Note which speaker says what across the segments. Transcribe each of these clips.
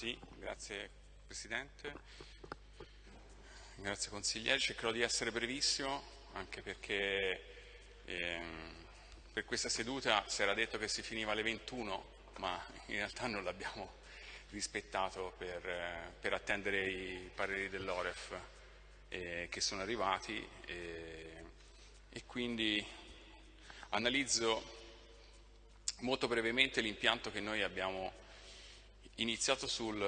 Speaker 1: Sì, grazie Presidente, grazie consiglieri, cercherò di essere brevissimo anche perché ehm, per questa seduta si era detto che si finiva alle 21 ma in realtà non l'abbiamo rispettato per, eh, per, attendere i pareri dell'Oref eh, che sono arrivati eh, e quindi analizzo molto brevemente l'impianto che noi abbiamo iniziato sul,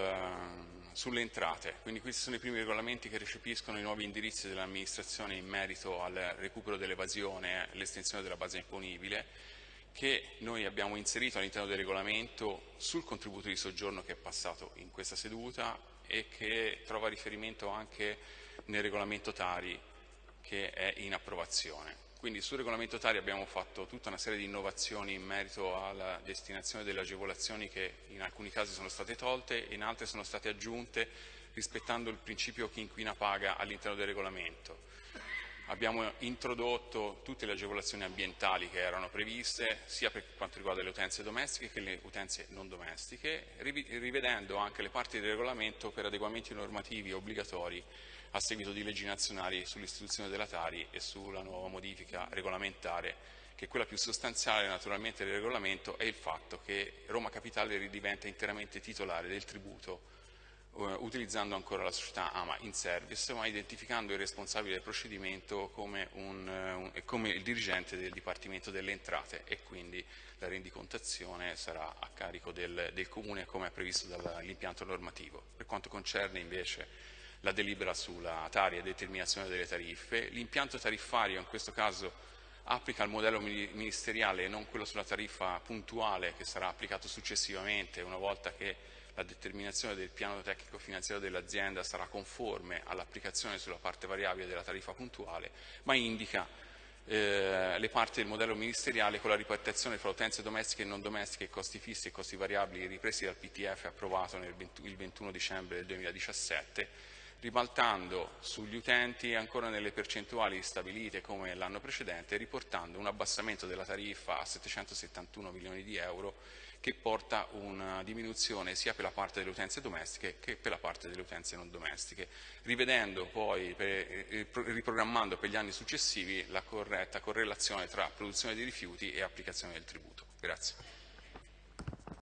Speaker 1: sulle entrate, quindi questi sono i primi regolamenti che recepiscono i nuovi indirizzi dell'amministrazione in merito al recupero dell'evasione e all'estensione della base imponibile che noi abbiamo inserito all'interno del regolamento sul contributo di soggiorno che è passato in questa seduta e che trova riferimento anche nel regolamento Tari che è in approvazione. Quindi sul regolamento Tari abbiamo fatto tutta una serie di innovazioni in merito alla destinazione delle agevolazioni che in alcuni casi sono state tolte e in altri sono state aggiunte rispettando il principio chi inquina paga all'interno del regolamento. Abbiamo introdotto tutte le agevolazioni ambientali che erano previste, sia per quanto riguarda le utenze domestiche che le utenze non domestiche, rivedendo anche le parti del regolamento per adeguamenti normativi obbligatori a seguito di leggi nazionali sull'istituzione della Tari e sulla nuova modifica regolamentare, che quella più sostanziale naturalmente del regolamento è il fatto che Roma Capitale ridiventa interamente titolare del tributo utilizzando ancora la società AMA in service, ma identificando il responsabile del procedimento come, un, un, come, il dirigente del Dipartimento delle Entrate e quindi la rendicontazione sarà a carico del, del Comune come è previsto dall'impianto normativo. Per quanto concerne invece la delibera sulla tari e determinazione delle tariffe. L'impianto tariffario in questo caso applica il modello ministeriale e non quello sulla tariffa puntuale che sarà applicato successivamente una volta che la determinazione del piano tecnico finanziario dell'azienda sarà conforme all'applicazione sulla parte variabile della tariffa puntuale, ma indica eh, le parti del modello ministeriale con la ripartizione fra utenze domestiche e non domestiche, costi fissi e costi variabili ripresi dal PTF approvato nel 20, il 21 dicembre del 2017 ribaltando sugli utenti ancora nelle percentuali stabilite come l'anno precedente, riportando un abbassamento della tariffa a 771 milioni di euro che porta una diminuzione sia per la parte delle utenze domestiche che per la parte delle utenze non domestiche, rivedendo poi, per, eh, riprogrammando per gli anni successivi la corretta correlazione tra produzione di rifiuti e applicazione del tributo. Grazie.